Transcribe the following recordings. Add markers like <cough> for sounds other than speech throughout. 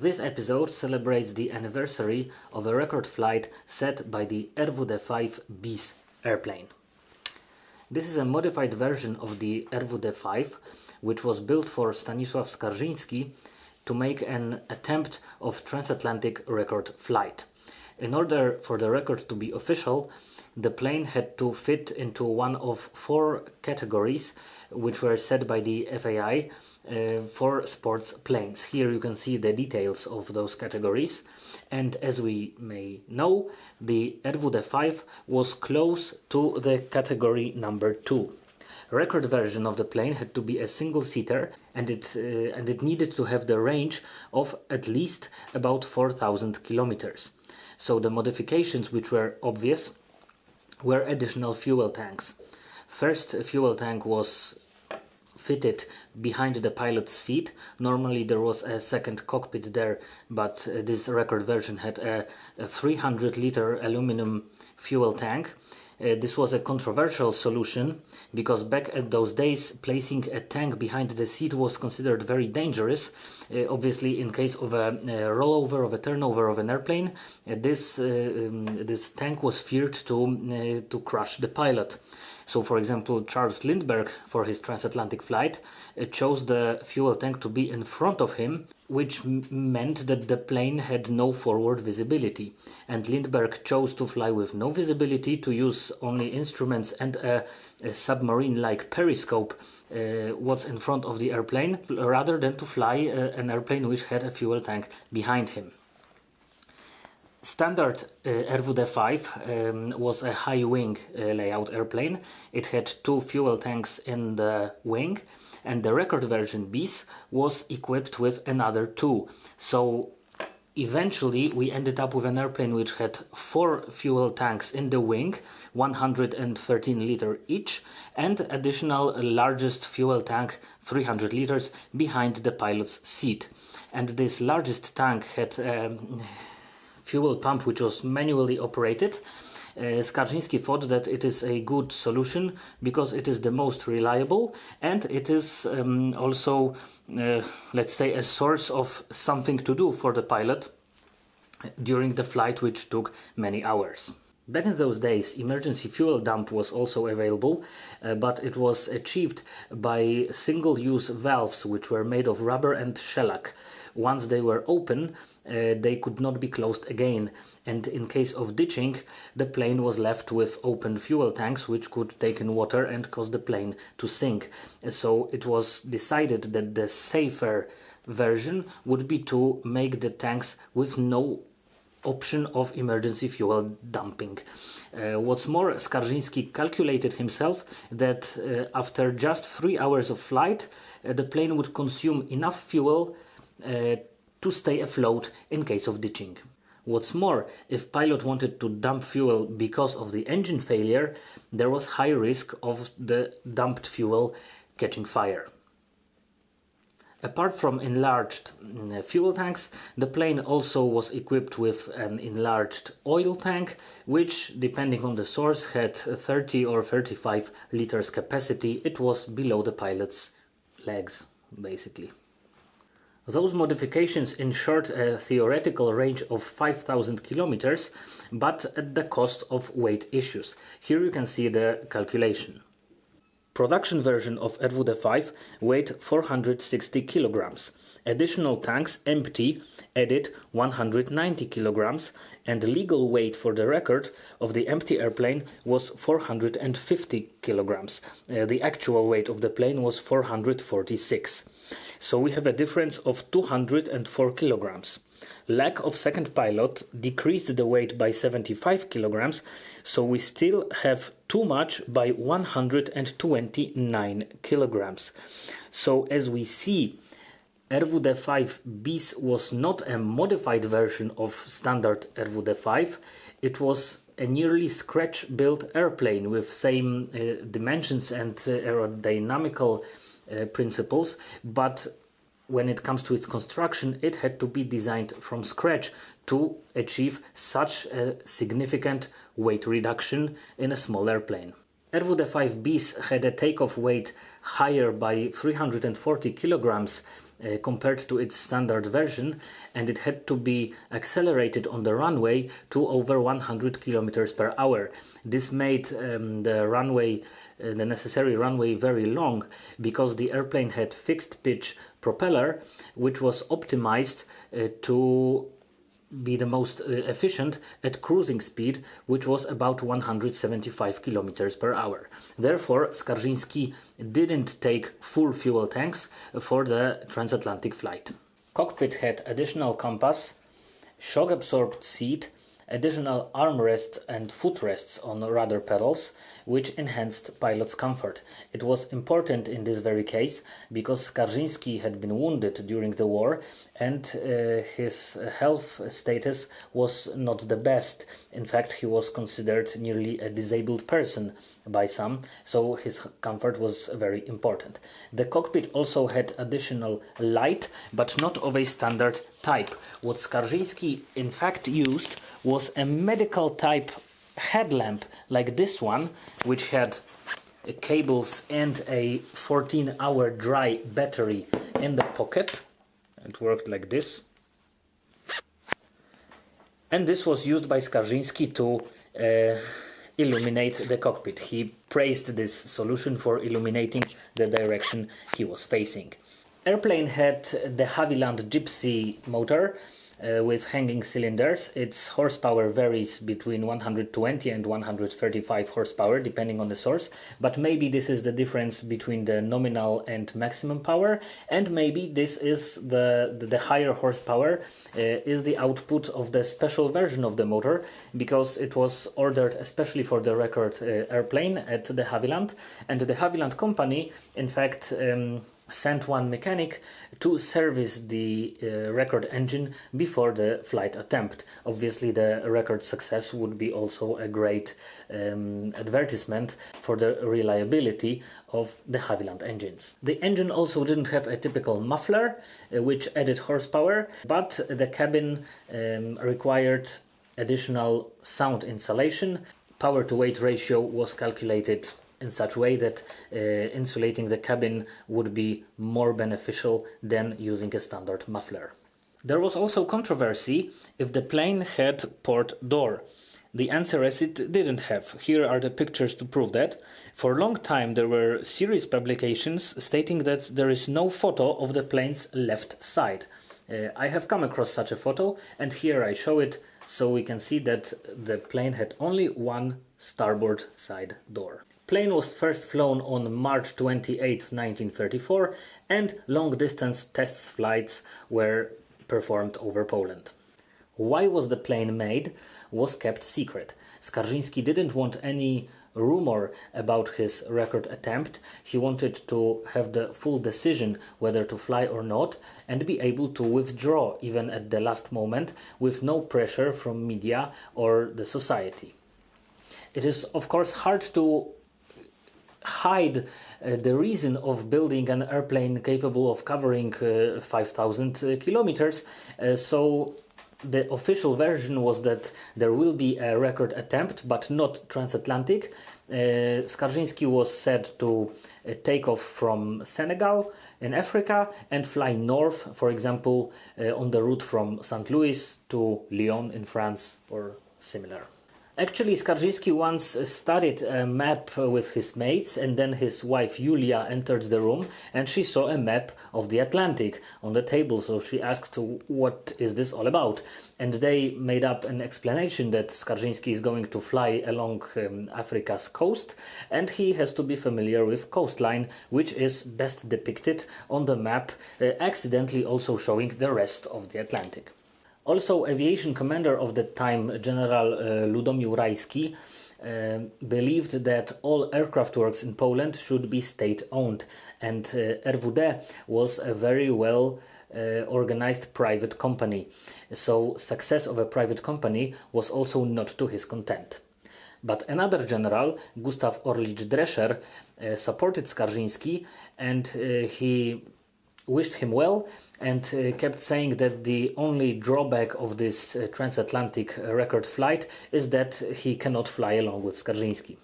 This episode celebrates the anniversary of a record flight set by the RWD-5 BIS airplane. This is a modified version of the RWD-5 which was built for Stanisław Skarżyński to make an attempt of transatlantic record flight. In order for the record to be official, the plane had to fit into one of four categories which were set by the FAI uh, for sports planes. Here you can see the details of those categories and as we may know the RWD 5 was close to the category number 2. Record version of the plane had to be a single seater and it uh, and it needed to have the range of at least about 4000 kilometers. So the modifications which were obvious were additional fuel tanks. First fuel tank was fitted behind the pilot's seat. Normally there was a second cockpit there, but uh, this record version had a, a 300 liter aluminum fuel tank. Uh, this was a controversial solution because back at those days placing a tank behind the seat was considered very dangerous. Uh, obviously in case of a, a, rollover of a turnover of an airplane uh, this, uh, um, this tank was feared to, uh, to crush the pilot. So for example, Charles Lindbergh for his transatlantic flight uh, chose the fuel tank to be in front of him, which meant that the plane had no forward visibility. And Lindbergh chose to fly with no visibility, to use only instruments and a, a submarine-like periscope uh, what's in front of the airplane, rather than to fly uh, an airplane which had a fuel tank behind him. Standard uh, RWD-5 um, was a high wing uh, layout airplane. It had two fuel tanks in the wing and the record version BIS was equipped with another two. So eventually we ended up with an airplane which had four fuel tanks in the wing, 113 liter each, and additional largest fuel tank, 300 liters, behind the pilot's seat. And this largest tank had um, fuel pump which was manually operated. Uh, Skarżyński thought that it is a good solution because it is the most reliable and it is um, also, uh, let's say, a source of something to do for the pilot during the flight which took many hours. Back in those days, emergency fuel dump was also available, uh, but it was achieved by single-use valves which were made of rubber and shellac. Once they were open, uh, they could not be closed again, and in case of ditching, the plane was left with open fuel tanks which could take in water and cause the plane to sink. So it was decided that the safer version would be to make the tanks with no option of emergency fuel dumping. Uh, what's more, Skarżyński calculated himself that uh, after just three hours of flight, uh, the plane would consume enough fuel uh, to stay afloat in case of ditching. What's more, if pilot wanted to dump fuel because of the engine failure, there was high risk of the dumped fuel catching fire. Apart from enlarged mm, fuel tanks, the plane also was equipped with an enlarged oil tank, which, depending on the source, had 30 or 35 liters capacity. It was below the pilot's legs, basically. Those modifications ensured a theoretical range of 5000 kilometers, but at the cost of weight issues. Here you can see the calculation. Production version of RWD 5 weighed 460 kilograms. Additional tanks empty added 190 kilograms and legal weight for the record of the empty airplane was 450 kilograms. Uh, the actual weight of the plane was 446. So we have a difference of 204 kilograms. Lack of second pilot decreased the weight by 75 kilograms, so we still have too much by 129 kilograms. So as we see, RWD 5 BIS was not a modified version of standard RWD 5, it was a nearly scratch built airplane with same uh, dimensions and uh, aerodynamical uh, principles, but when it comes to its construction, it had to be designed from scratch to achieve such a significant weight reduction in a small airplane. 5 BIS had a takeoff weight higher by 340 kilograms uh, compared to its standard version and it had to be accelerated on the runway to over 100 kilometers per hour. This made um, the runway, uh, the necessary runway, very long because the airplane had fixed pitch propeller which was optimized uh, to be the most uh, efficient at cruising speed, which was about 175 kilometers per hour. Therefore, Skarżyński didn't take full fuel tanks for the transatlantic flight. Cockpit had additional compass, shock absorbed seat, additional armrests and footrests on rudder pedals, which enhanced pilot's comfort. It was important in this very case because Skarżyński had been wounded during the war and uh, his health status was not the best. In fact, he was considered nearly a disabled person by some, so his comfort was very important. The cockpit also had additional light, but not of a standard type. What Skarżyński in fact used was a medical type headlamp like this one, which had cables and a 14 hour dry battery in the pocket. It worked like this. And this was used by Skarżyński to uh, illuminate the cockpit. He praised this solution for illuminating the direction he was facing. Airplane had de Havilland Gipsy motor uh, with hanging cylinders. Its horsepower varies between 120 and 135 horsepower depending on the source, but maybe this is the difference between the nominal and maximum power, and maybe this is the, the, the higher horsepower uh, is the output of the special version of the motor because it was ordered especially for the record uh, airplane at de Havilland, and de Havilland company in fact um, sent one mechanic to service the uh, record engine before the flight attempt. Obviously, the record success would be also a great um, advertisement for the reliability of de Havilland engines. The engine also didn't have a typical muffler, uh, which added horsepower, but the cabin um, required additional sound insulation. Power to weight ratio was calculated in such way that uh, insulating the cabin would be more beneficial than using a standard muffler. There was also controversy if the plane had port door. The answer is it didn't have. Here are the pictures to prove that. For a long time there were serious publications stating that there is no photo of the plane's left side. Uh, I have come across such a photo and here I show it so we can see that the plane had only one starboard side door. Plane was first flown on March 28, 1934 and long-distance test flights were performed over Poland. Why was the plane made was kept secret. Skarżyński didn't want any rumor about his record attempt. He wanted to have the full decision whether to fly or not and be able to withdraw even at the last moment with no pressure from media or the society. It is of course hard to hide uh, the reason of building an airplane capable of covering uh, 5000 uh, kilometers. Uh, so the official version was that there will be a record attempt, but not transatlantic. Uh, Skarżyński was said to uh, take off from Senegal in Africa and fly north, for example, uh, on the route from St. Louis to Lyon in France or similar. Actually, Skarżyński once studied a map with his mates, and then his wife Julia entered the room and she saw a map of the Atlantic on the table. So she asked, What is this all about? And they made up an explanation that Skarżyński is going to fly along um, Africa's coast and he has to be familiar with coastline, which is best depicted on the map, uh, accidentally also showing the rest of the Atlantic. Also, aviation commander of the time, General uh, Ludomir Rajski, uh, believed that all aircraft works in Poland should be state owned, and uh, RWD was a very well uh, organized private company. So, success of a private company was also not to his content. But another general, Gustav Orlicz Dreszer, uh, supported Skarżyński and uh, he wished him well and uh, kept saying that the only drawback of this uh, transatlantic uh, record flight is that he cannot fly along with Skarżyński.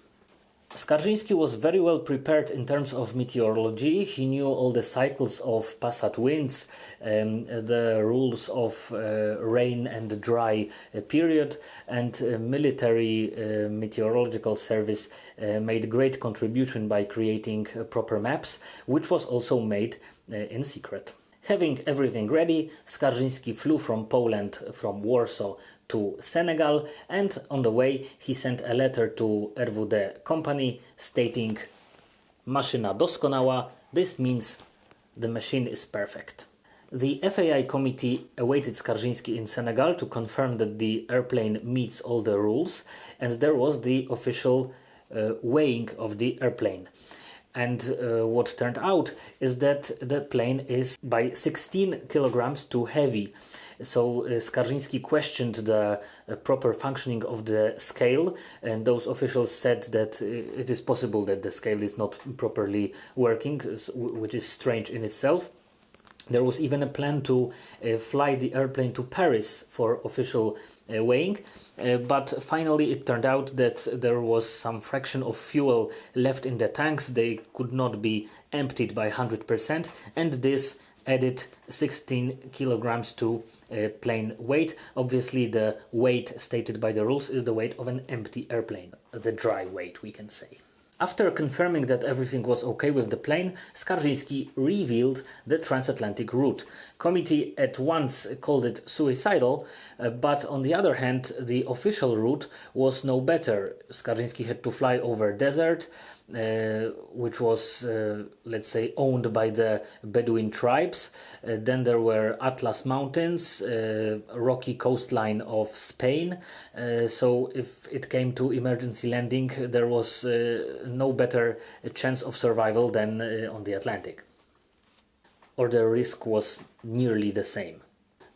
Skarżyński was very well prepared in terms of meteorology. He knew all the cycles of passat winds, um, the rules of uh, rain and dry uh, period, and uh, military uh, meteorological service uh, made great contribution by creating uh, proper maps, which was also made in secret. Having everything ready, Skarżyński flew from Poland, from Warsaw to Senegal, and on the way he sent a letter to RWD company stating Maszyna doskonała, this means the machine is perfect. The FAI committee awaited Skarżyński in Senegal to confirm that the airplane meets all the rules, and there was the official uh, weighing of the airplane. And uh, what turned out is that the plane is by 16 kilograms too heavy. So uh, Skarżyński questioned the uh, proper functioning of the scale, and those officials said that uh, it is possible that the scale is not properly working, which is strange in itself. There was even a plan to uh, fly the airplane to Paris for official uh, weighing, uh, but finally it turned out that there was some fraction of fuel left in the tanks. They could not be emptied by 100%, and this added 16 kilograms to uh, plane weight. Obviously, the weight stated by the rules is the weight of an empty airplane, the dry weight, we can say. After confirming that everything was okay with the plane, Skarżyński revealed the transatlantic route. Committee at once called it suicidal, uh, but on the other hand, the official route was no better. Skarżyński had to fly over desert, which was, uh, let's say, owned by the Bedouin tribes. Uh, then there were Atlas Mountains, uh, rocky coastline of Spain. Uh, so if it came to emergency landing, there was no better chance of survival than on the Atlantic. Or the risk was nearly the same.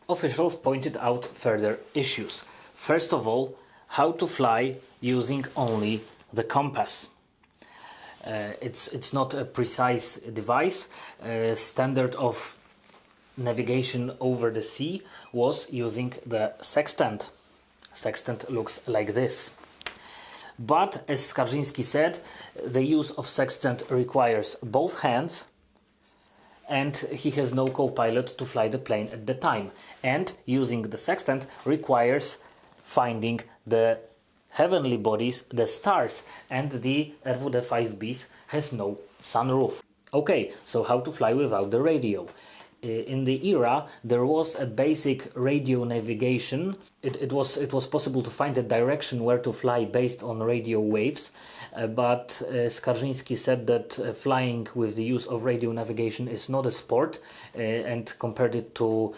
Officials pointed out further issues. First of all, how to fly using only the compass. Uh, it's it's not a precise device. Uh, standard of navigation over the sea was using the sextant. Sextant looks like this. But as Skarżyński said, the use of sextant requires both hands and he has no co-pilot to fly the plane at the time. And using the sextant requires finding the heavenly bodies, the stars, and the RWD 5 bis has no sunroof. Okay, so how to fly without the radio? Uh, in the era there was a basic radio navigation it, it was it was possible to find a direction where to fly based on radio waves uh, but uh, Skarżyński said that uh, flying with the use of radio navigation is not a sport uh, and compared it to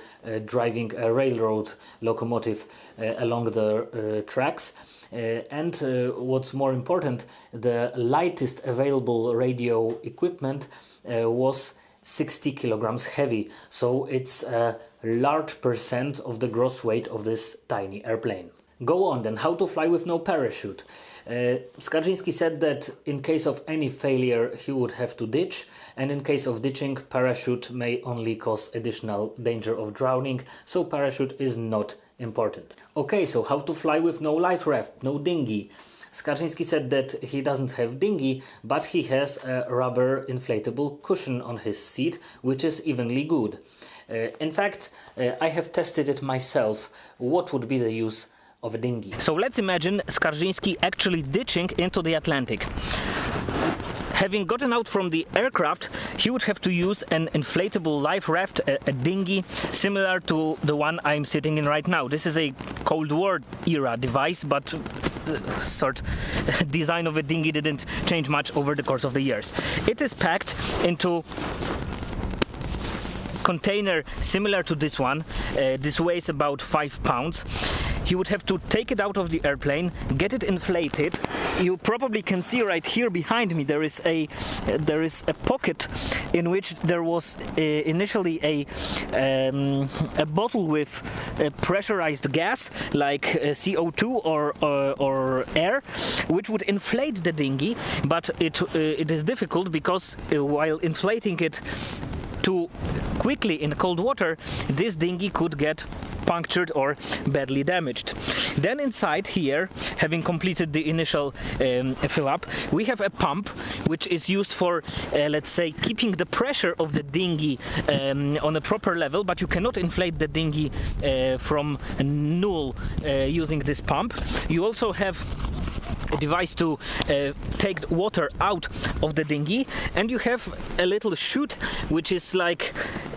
driving a railroad locomotive along the tracks Uh, and uh, what's more important the lightest available radio equipment uh, was 60 kilograms heavy, so it's a large percent of the gross weight of this tiny airplane. Go on then, how to fly with no parachute. Uh, Skarżyński said that in case of any failure he would have to ditch and in case of ditching parachute may only cause additional danger of drowning so parachute is not important. Okay, so how to fly with no life raft, no dinghy. Skarżyński said that he doesn't have dinghy, but he has a rubber inflatable cushion on his seat, which is evenly good. Uh, in fact, uh, I have tested it myself. What would be the use of a dinghy? So let's imagine Skarżyński actually ditching into the Atlantic. Having gotten out from the aircraft, he would have to use an inflatable life raft, a, a, dinghy, similar to the one I'm sitting in right now. This is a Cold War era device, but uh, sort <laughs> design of a dinghy didn't change much over the course of the years. It is packed into container similar to this one. Uh, this weighs about five pounds he would have to take it out of the airplane, get it inflated. You probably can see right here behind me there is a uh, there is a pocket in which there was uh, initially a um, a bottle with uh, pressurized gas like uh, CO2 or uh, or air, which would inflate the dinghy. But it uh, it is difficult because while inflating it too quickly in cold water, this dinghy could get punctured or badly damaged. Then inside here, having completed the initial um, fill up, we have a pump which is used for, uh, let's say, keeping the pressure of the dinghy um, on a proper level, but you cannot inflate the dinghy uh, from null uh, using this pump. You also have device to uh, take water out of the dinghy. And you have a little chute which is like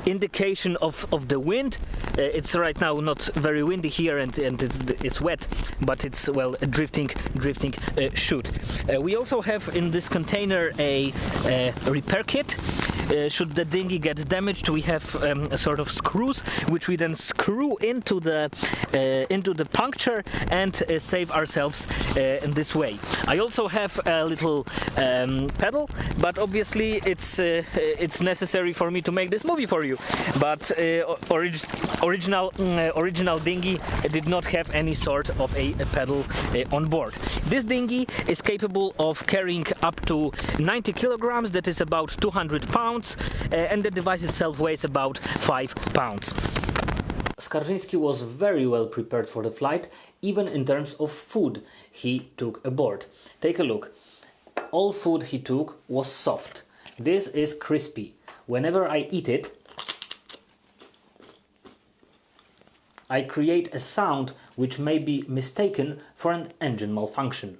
indication of, of the wind. Uh, it's right now not very windy here and, and it's, it's wet but it's well a drifting drifting uh, chute uh, we also have in this container a, a repair kit. Uh, should the dinghy get damaged we have um, a sort of screws which we then screw into the uh, into the puncture and uh, save ourselves in this way. I also have a little um, pedal but obviously it's it's necessary for me to make this movie for you but uh, orig original original dinghy did not have any sort of a, a pedal on board this dinghy is capable of carrying up to 90 kilograms that is about 200 pounds pounds uh, and the device itself weighs about 5 pounds. Skarżyński was very well prepared for the flight, even in terms of food he took aboard. Take a look. All food he took was soft. This is crispy. Whenever I eat it, I create a sound which may be mistaken for an engine malfunction.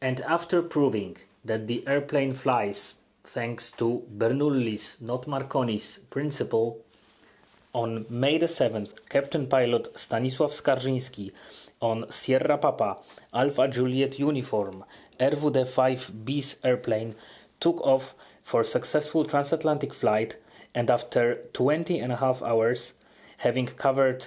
And after proving that the airplane flies thanks to Bernoulli's, not Marconi's, principle, on May the 7th, Captain Pilot Stanisław Skarżyński on Sierra Papa Alpha Juliet uniform RWD-5 bis airplane took off for successful transatlantic flight and after 20 and a half hours, having covered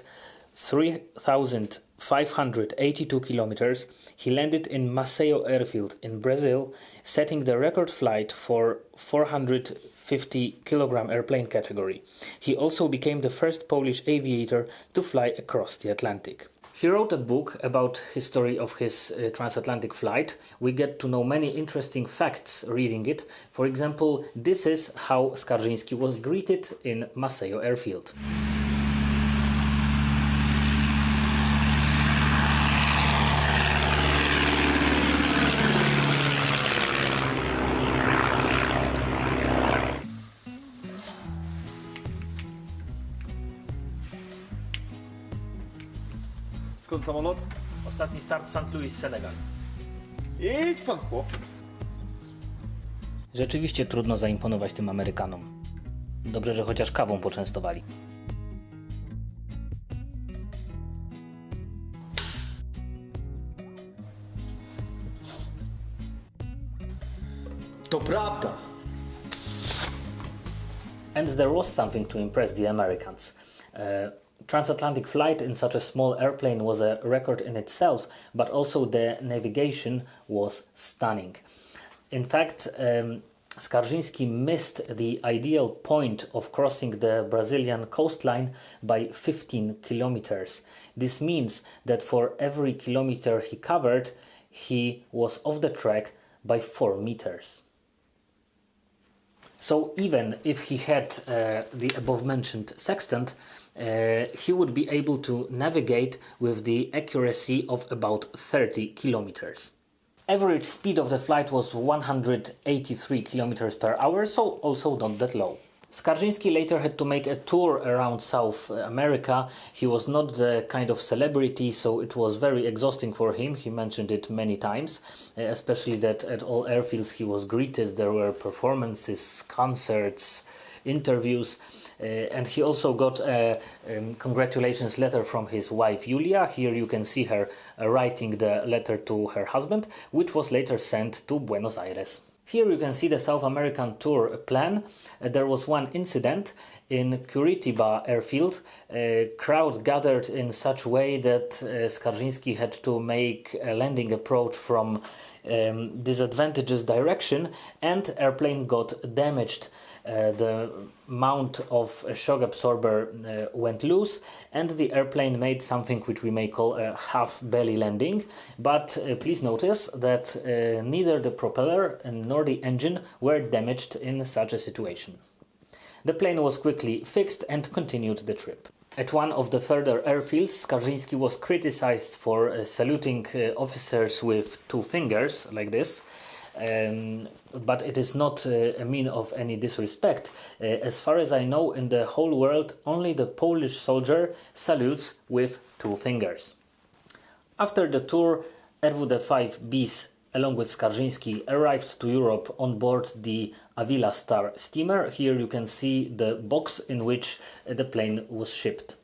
3,582 kilometers, he landed in Maceió airfield in Brazil, setting the record flight for 450 kilogram airplane category. He also became the first Polish aviator to fly across the Atlantic. He wrote a book about history of his uh, transatlantic flight. We get to know many interesting facts reading it. For example, this is how Skarżyński was greeted in Maceió airfield. Samolot? Ostatni start St. Louis, Senegal. Idź pan chłop. Rzeczywiście trudno zaimponować tym Amerykanom. Dobrze, że chociaż kawą poczęstowali. To prawda. And there was something to impress the Americans. Uh, transatlantic flight in such a small airplane was a record in itself, but also the navigation was stunning. In fact, um, Skarżyński missed the ideal point of crossing the Brazilian coastline by 15 kilometers. This means that for every kilometer he covered, he was off the track by 4 meters. So even if he had uh, the above mentioned sextant, uh, he would be able to navigate with the accuracy of about 30 kilometers. Average speed of the flight was 183 kilometers per hour, so also not that low. Skarżyński later had to make a tour around South America. He was not the kind of celebrity, so it was very exhausting for him. He mentioned it many times, uh, especially that at all airfields he was greeted. There were performances, concerts, interviews. Uh, and he also got a um, congratulations letter from his wife Julia. Here you can see her uh, writing the letter to her husband, which was later sent to Buenos Aires. Here you can see the South American tour plan. Uh, there was one incident in Curitiba airfield. A crowd gathered in such way that uh, Skarżyński had to make a landing approach from um, disadvantageous direction and airplane got damaged. uh, the mount of shock absorber uh, went loose and the airplane made something which we may call a half belly landing but uh, please notice that uh, neither the propeller nor the engine were damaged in such a situation. The plane was quickly fixed and continued the trip. At one of the further airfields, Skarżyński was criticized for uh, saluting uh, officers with two fingers, like this, um, but it is not uh, a mean of any disrespect. Uh, as far as I know, in the whole world, only the Polish soldier salutes with two fingers. After the tour, RWD 5 bis along with Skarżyński arrived to Europe on board the Avila Star steamer. Here you can see the box in which the plane was shipped.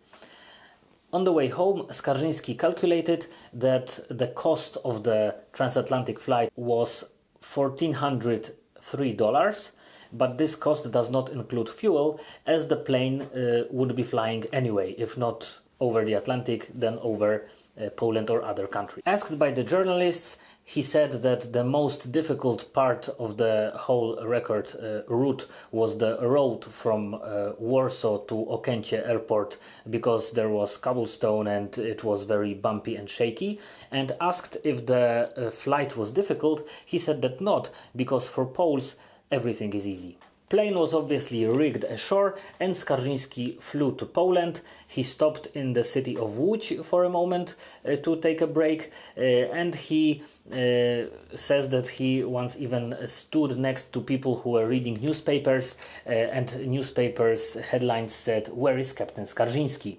On the way home, Skarżyński calculated that the cost of the transatlantic flight was $1,403, but this cost does not include fuel as the plane uh, would be flying anyway, if not over the Atlantic, then over uh, Poland or other countries. Asked by the journalists, he said that the most difficult part of the whole record uh, route was the road from uh, Warsaw to Okęcie airport because there was cobblestone and it was very bumpy and shaky. And asked if the uh, flight was difficult, he said that not because for Poles everything is easy plane was obviously rigged ashore and Skarżyński flew to Poland. He stopped in the city of Łódź for a moment uh, to take a break uh, and he uh, says that he once even stood next to people who were reading newspapers uh, and newspapers headlines said where is Captain Skarżyński?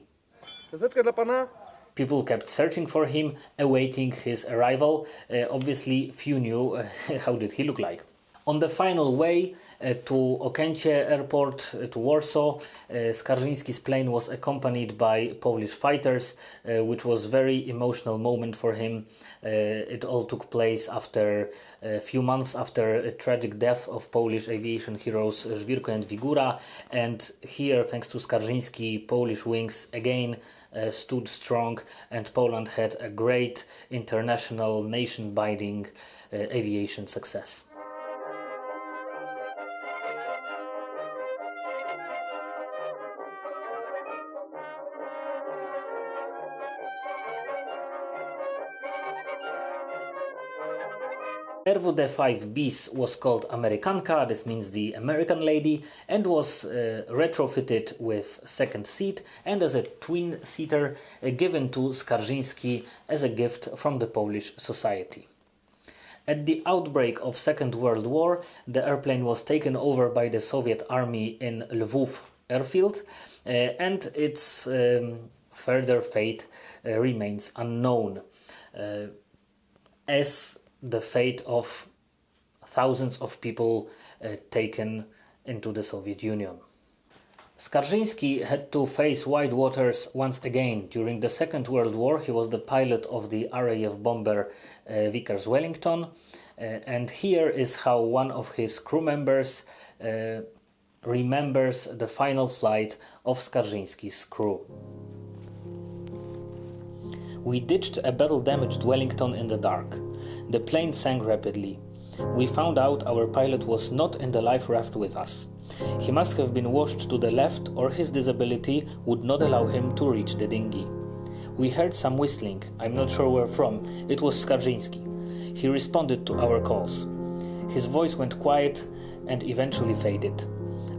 Gazetka dla pana? People kept searching for him, awaiting his arrival. Uh, obviously, few knew uh, <laughs> how did he look like. On the final way uh, to Okęcie airport, uh, to Warsaw, uh, Skarżyński's plane was accompanied by Polish fighters, which was very emotional moment for him. It all took place after a few months after a tragic death of Polish aviation heroes Żwirko and Wigura, and here, thanks to Skarżyński, Polish wings again stood strong, and Poland had a great international nation-binding uh, aviation success. RWD 5 bis was called Amerykanka, this means the American lady, and was uh, retrofitted with second seat and as a twin seater uh, given to Skarżyński as a gift from the Polish society. At the outbreak of Second World War, the airplane was taken over by the Soviet army in Lvov airfield, uh, and its um, further fate uh, remains unknown. Uh, as the fate of thousands of people uh, taken into the Soviet Union. Skarżyński had to face wide waters once again. During the Second World War, he was the pilot of the RAF bomber uh, Vickers Wellington, uh, and here is how one of his crew members uh, remembers the final flight of Skarżyński's crew. We ditched a battle damaged Wellington in the dark. The plane sank rapidly. We found out our pilot was not in the life raft with us. He must have been washed to the left, or his disability would not allow him to reach the dinghy. We heard some whistling, I'm not sure where from. It was Skarżyński. He responded to our calls. His voice went quiet and eventually faded.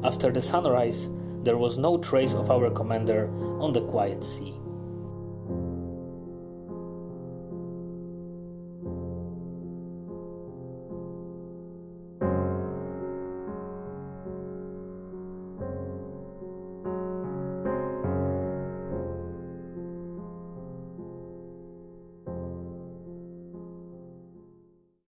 After the sunrise, there was no trace of our commander on the quiet sea.